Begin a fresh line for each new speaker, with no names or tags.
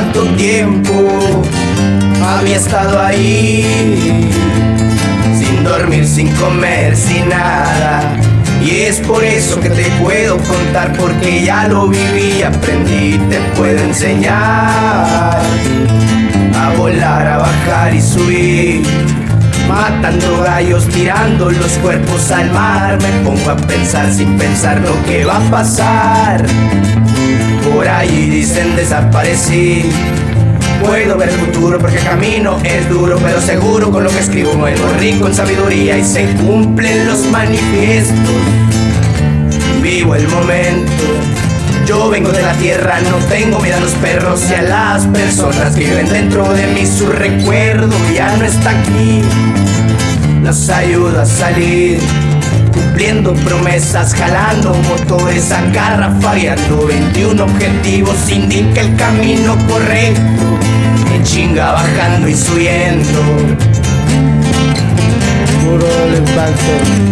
cuánto tiempo había estado ahí Sin dormir, sin comer, sin nada. Y es por eso que te puedo contar Porque ya lo viví, aprendí, te puedo enseñar A volar, a bajar y subir Matando gallos, tirando los cuerpos al mar. Me pongo a pensar sin pensar lo que va a pasar. Por ahí dicen desaparecí. Puedo ver el futuro porque el camino es duro, pero seguro con lo que escribo muero rico en sabiduría y se cumplen los manifiestos. Vivo el momento. Yo vengo de la tierra, no tengo miedo a los perros y a las personas que viven dentro de mí. Su recuerdo ya no está aquí. Nos ayuda a salir cumpliendo promesas, jalando motores, agarrafagueando 21 objetivos, indica el camino correcto, en chinga bajando y subiendo.
Puro el impacto.